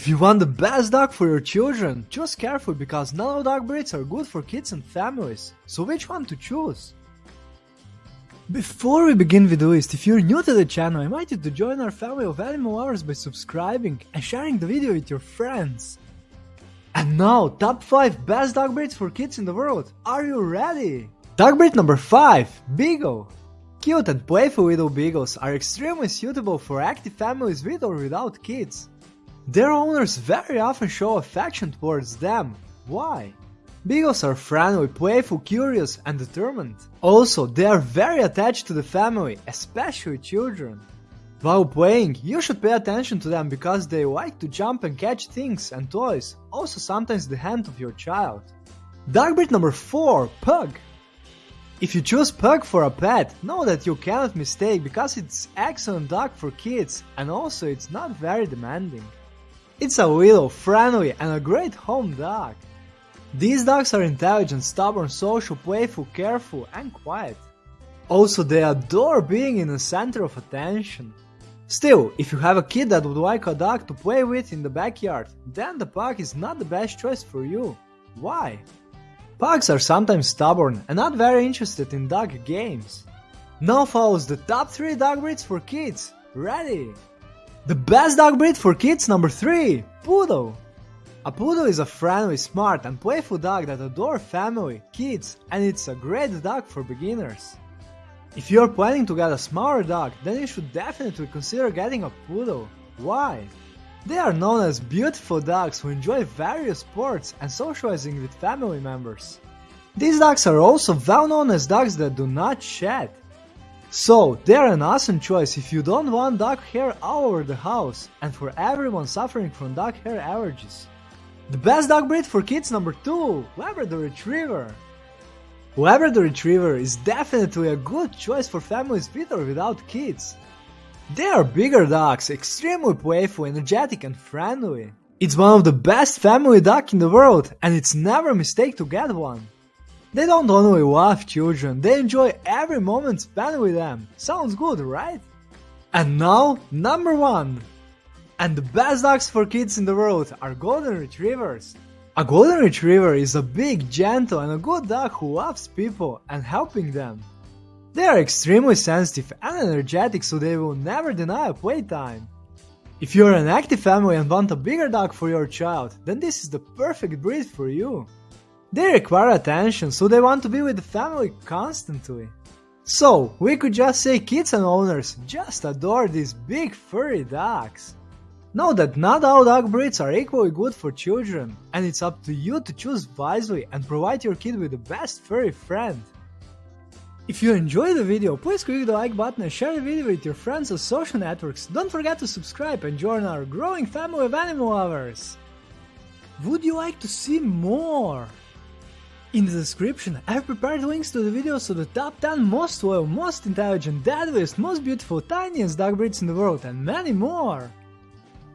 If you want the best dog for your children, choose carefully because not all dog breeds are good for kids and families. So which one to choose? Before we begin with the list, if you're new to the channel, I invite you to join our family of animal lovers by subscribing and sharing the video with your friends. And now, top 5 best dog breeds for kids in the world. Are you ready? Dog breed number 5, Beagle. Cute and playful little beagles are extremely suitable for active families with or without kids. Their owners very often show affection towards them. Why? Beagles are friendly, playful, curious, and determined. Also, they are very attached to the family, especially children. While playing, you should pay attention to them because they like to jump and catch things and toys, also sometimes the hand of your child. Dog breed number 4, Pug. If you choose Pug for a pet, know that you cannot mistake because it's excellent dog for kids and also it's not very demanding. It's a little, friendly and a great home dog. These dogs are intelligent, stubborn, social, playful, careful and quiet. Also, they adore being in the center of attention. Still, if you have a kid that would like a dog to play with in the backyard, then the pug is not the best choice for you. Why? Pugs are sometimes stubborn and not very interested in dog games. Now follows the top 3 dog breeds for kids. Ready? The best dog breed for kids number 3 Poodle. A poodle is a friendly, smart, and playful dog that adores family, kids, and it's a great dog for beginners. If you're planning to get a smaller dog, then you should definitely consider getting a poodle. Why? They are known as beautiful dogs who enjoy various sports and socializing with family members. These dogs are also well known as dogs that do not shed. So, they are an awesome choice if you don't want dog hair all over the house and for everyone suffering from dog hair allergies. The best dog breed for kids number 2, Labrador Retriever. Labrador Retriever is definitely a good choice for families with or without kids. They are bigger dogs, extremely playful, energetic and friendly. It's one of the best family dogs in the world and it's never a mistake to get one. They don't only love children, they enjoy every moment spent with them. Sounds good, right? And now, number one. And the best dogs for kids in the world are Golden Retrievers. A Golden Retriever is a big, gentle and a good dog who loves people and helping them. They are extremely sensitive and energetic so they will never deny a playtime. If you're an active family and want a bigger dog for your child, then this is the perfect breed for you. They require attention, so they want to be with the family constantly. So, we could just say kids and owners just adore these big furry dogs. Know that not all dog breeds are equally good for children, and it's up to you to choose wisely and provide your kid with the best furry friend. If you enjoyed the video, please click the like button and share the video with your friends on social networks. Don't forget to subscribe and join our growing family of animal lovers. Would you like to see more? In the description, I've prepared links to the videos of the top 10 most loyal, most intelligent, deadliest, most beautiful, tiniest dog breeds in the world and many more!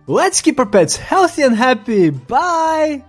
Let's keep our pets healthy and happy, bye!